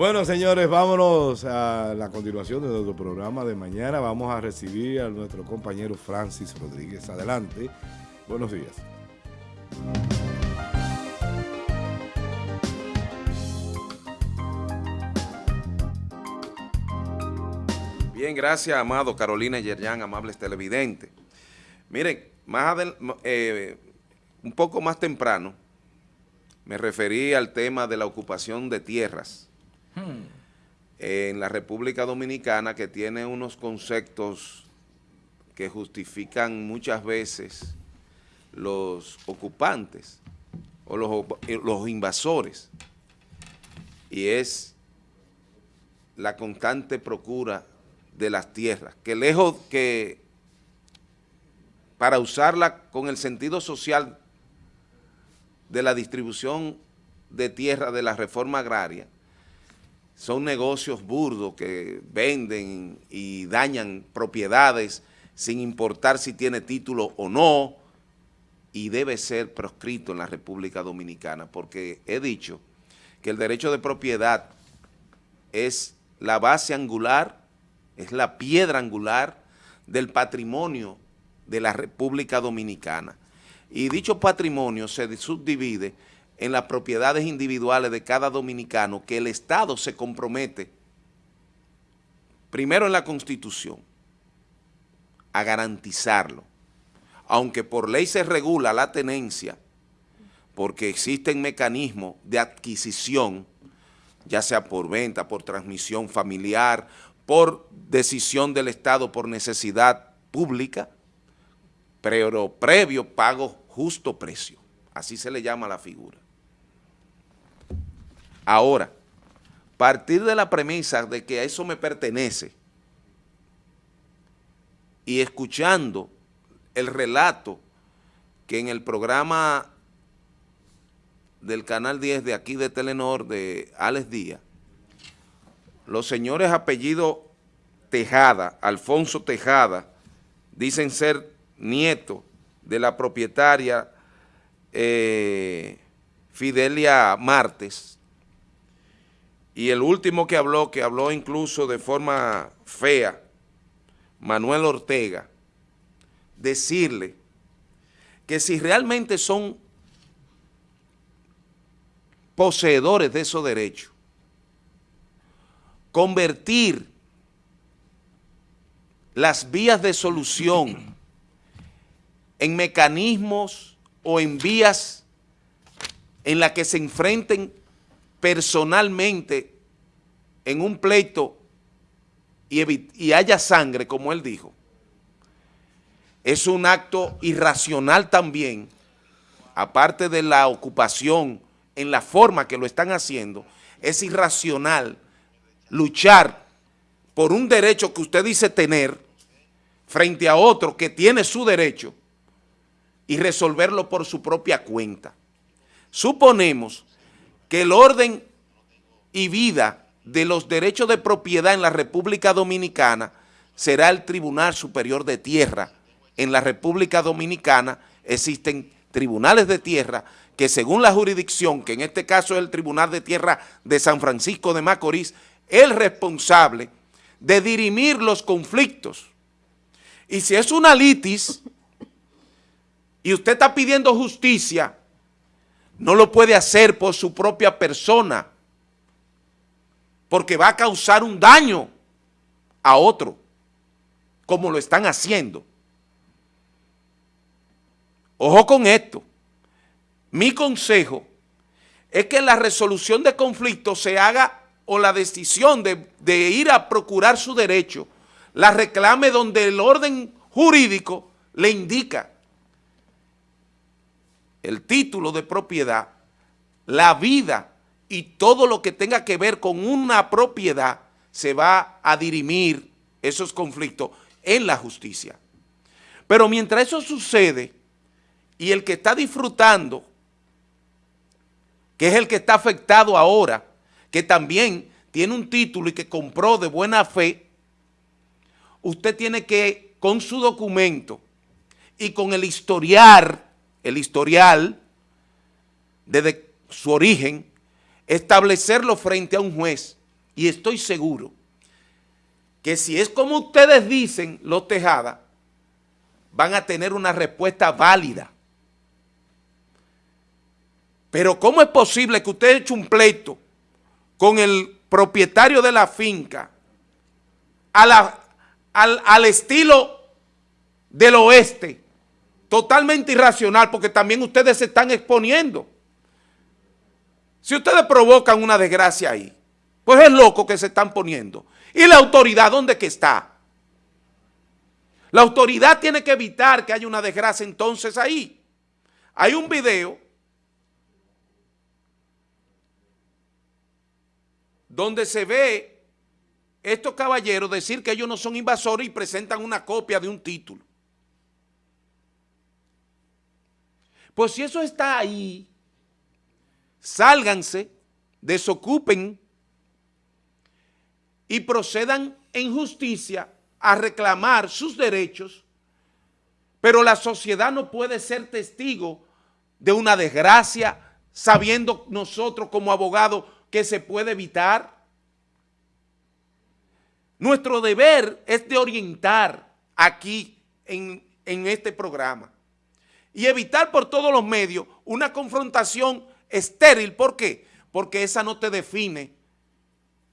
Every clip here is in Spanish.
Bueno, señores, vámonos a la continuación de nuestro programa de mañana. Vamos a recibir a nuestro compañero Francis Rodríguez. Adelante. Buenos días. Bien, gracias, amado Carolina Yerjan, amables televidentes. Miren, más eh, un poco más temprano me referí al tema de la ocupación de tierras en la República Dominicana que tiene unos conceptos que justifican muchas veces los ocupantes o los, eh, los invasores. Y es la constante procura de las tierras, que lejos que para usarla con el sentido social de la distribución de tierra de la reforma agraria, son negocios burdos que venden y dañan propiedades sin importar si tiene título o no, y debe ser proscrito en la República Dominicana, porque he dicho que el derecho de propiedad es la base angular es la piedra angular del patrimonio de la República Dominicana. Y dicho patrimonio se subdivide en las propiedades individuales de cada dominicano que el Estado se compromete, primero en la Constitución, a garantizarlo. Aunque por ley se regula la tenencia, porque existen mecanismos de adquisición, ya sea por venta, por transmisión familiar por decisión del Estado por necesidad pública, pero previo pago justo precio. Así se le llama la figura. Ahora, partir de la premisa de que a eso me pertenece y escuchando el relato que en el programa del Canal 10 de aquí de Telenor de Alex Díaz, los señores apellido Tejada, Alfonso Tejada, dicen ser nietos de la propietaria eh, Fidelia Martes, y el último que habló, que habló incluso de forma fea, Manuel Ortega, decirle que si realmente son poseedores de esos derechos, convertir las vías de solución en mecanismos o en vías en las que se enfrenten personalmente en un pleito y, haya sangre, como él dijo, es un acto irracional también, aparte de la ocupación en la forma que lo están haciendo, es irracional luchar por un derecho que usted dice tener frente a otro que tiene su derecho y resolverlo por su propia cuenta. Suponemos que el orden y vida de los derechos de propiedad en la República Dominicana será el Tribunal Superior de Tierra. En la República Dominicana existen tribunales de tierra que según la jurisdicción, que en este caso es el Tribunal de Tierra de San Francisco de Macorís, el responsable de dirimir los conflictos. Y si es una litis y usted está pidiendo justicia, no lo puede hacer por su propia persona, porque va a causar un daño a otro, como lo están haciendo. Ojo con esto. Mi consejo es que la resolución de conflictos se haga o la decisión de, ir a procurar su derecho, la reclame donde el orden jurídico le indica el título de propiedad, la vida y todo lo que tenga que ver con una propiedad se va a dirimir esos conflictos en la justicia. Pero mientras eso sucede y el que está disfrutando, que es el que está afectado ahora, que también tiene un título y que compró de buena fe, usted tiene que, con su documento y con el historial, el historial desde su origen, establecerlo frente a un juez y estoy seguro que si es como ustedes dicen, los Tejada, van a tener una respuesta válida. Pero ¿cómo es posible que usted eche un pleito con el propietario de la finca al, al estilo del oeste, totalmente irracional, porque también ustedes se están exponiendo? Si ustedes provocan una desgracia ahí, pues es loco que se están poniendo. ¿Y la autoridad dónde que está? La autoridad tiene que evitar que haya una desgracia entonces ahí. Hay un video donde se ve estos caballeros decir que ellos no son invasores y presentan una copia de un título. Pues si eso está ahí, sálganse, desocupen y procedan en justicia a reclamar sus derechos, pero la sociedad no puede ser testigo de una desgracia sabiendo nosotros como abogados que se puede evitar. Nuestro deber es de orientar aquí en, en este programa y evitar por todos los medios una confrontación estéril. ¿Por qué? Porque esa no te define.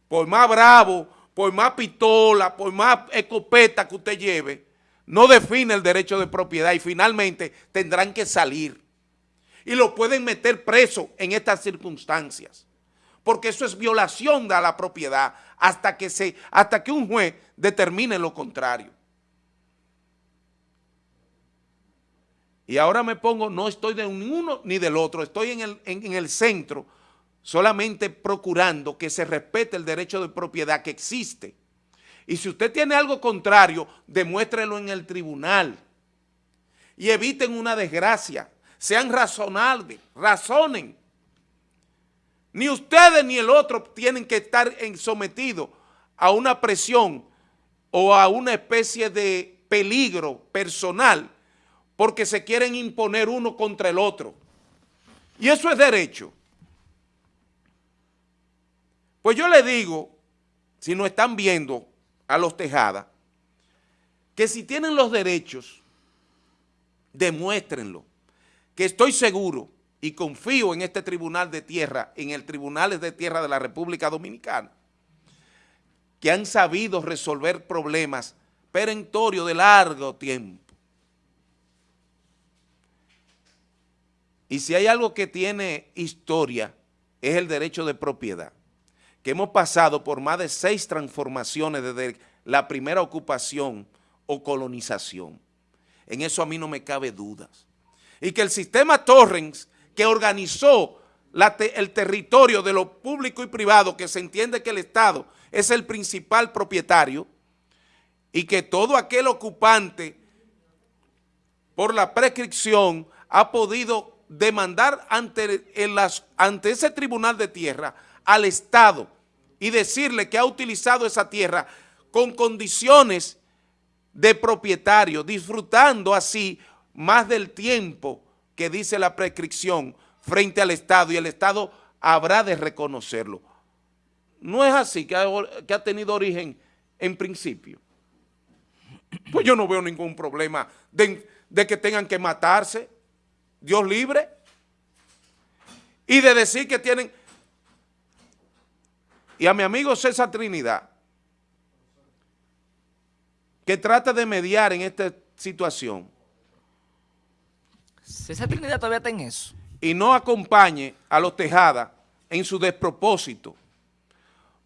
Por más bravo, por más pistola, por más escopeta que usted lleve, no define el derecho de propiedad y finalmente tendrán que salir. Y lo pueden meter preso en estas circunstancias. Porque eso es violación de la propiedad hasta que, se, hasta que un juez determine lo contrario. Y ahora me pongo, no estoy de uno ni del otro, estoy en el, en, el centro, solamente procurando que se respete el derecho de propiedad que existe. Y si usted tiene algo contrario, demuéstrelo en el tribunal. Y eviten una desgracia. Sean razonables, razonen. Ni ustedes ni el otro tienen que estar sometidos a una presión o a una especie de peligro personal porque se quieren imponer uno contra el otro. Y eso es derecho. Pues yo le digo, si no están viendo a los Tejada, que si tienen los derechos, demuéstrenlo. Que estoy seguro y confío en este tribunal de tierra, en el tribunal de tierra de la República Dominicana, que han sabido resolver problemas perentorios de largo tiempo. Y si hay algo que tiene historia, es el derecho de propiedad, que hemos pasado por más de seis transformaciones desde la primera ocupación o colonización. En eso a mí no me cabe dudas. Y que el sistema Torrens, que organizó el territorio de lo público y privado, que se entiende que el Estado es el principal propietario, y que todo aquel ocupante, por la prescripción, ha podido demandar ante, ante ese tribunal de tierra al Estado y decirle que ha utilizado esa tierra con condiciones de propietario, disfrutando así más del tiempo que dice la prescripción frente al Estado y el Estado habrá de reconocerlo. No es así que ha, tenido origen en principio. Pues yo no veo ningún problema de que tengan que matarse Dios libre. Y de decir que tienen... Y a mi amigo César Trinidad, que trata de mediar en esta situación. César Trinidad todavía está en eso. Y no acompañe a los Tejada en su despropósito.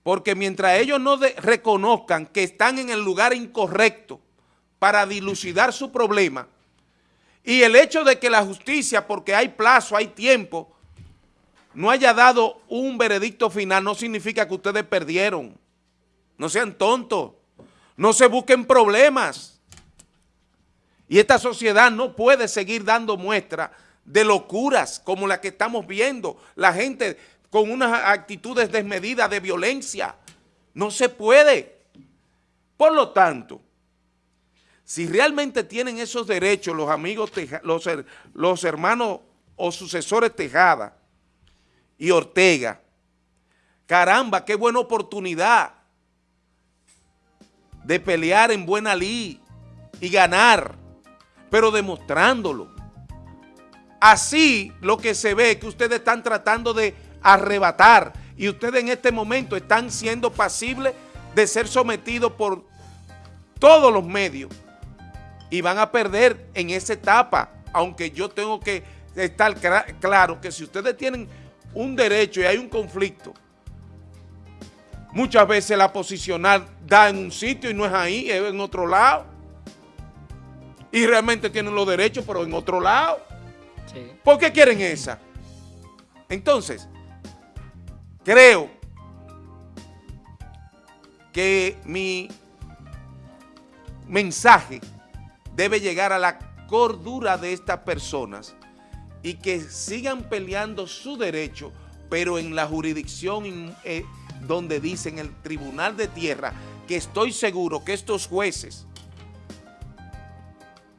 Porque mientras ellos no reconozcan que están en el lugar incorrecto para dilucidar su problema, y el hecho de que la justicia, porque hay plazo, hay tiempo, no haya dado un veredicto final, no significa que ustedes perdieron. No sean tontos. No se busquen problemas. Y esta sociedad no puede seguir dando muestra de locuras como la que estamos viendo. La gente con unas actitudes desmedidas de violencia. No se puede. Por lo tanto, si realmente tienen esos derechos los amigos, los, los hermanos o sucesores Tejada y Ortega, caramba, qué buena oportunidad de pelear en buena ley y ganar, pero demostrándolo. Así lo que se ve que ustedes están tratando de arrebatar y ustedes en este momento están siendo pasibles de ser sometidos por todos los medios y van a perder en esa etapa, aunque yo tengo que estar claro que si ustedes tienen un derecho y hay un conflicto, muchas veces la posicional da en un sitio y no es ahí, es en otro lado. Y realmente tienen los derechos, pero en otro lado. ¿Por qué quieren esa? Entonces, creo que mi mensaje debe llegar a la cordura de estas personas y que sigan peleando su derecho, pero en la jurisdicción eh, donde dicen el Tribunal de Tierra, que estoy seguro que estos jueces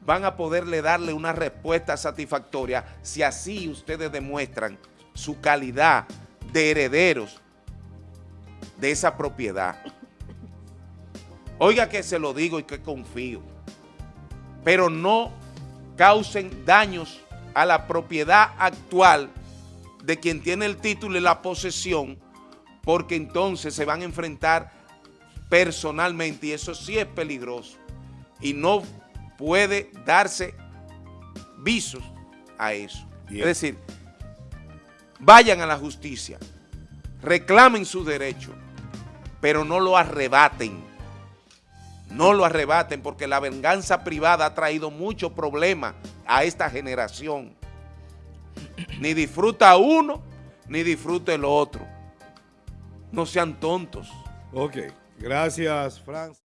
van a poderle darle una respuesta satisfactoria si así ustedes demuestran su calidad de herederos de esa propiedad. Oiga que se lo digo y que confío, pero no causen daños a la propiedad actual de quien tiene el título y la posesión, porque entonces se van a enfrentar personalmente y eso sí es peligroso y no puede darse visos a eso. Es decir, vayan a la justicia, reclamen su derecho, pero no lo arrebaten. No lo arrebaten porque la venganza privada ha traído muchos problemas a esta generación. Ni disfruta uno, ni disfruta el otro. No sean tontos. Ok, gracias, Franz.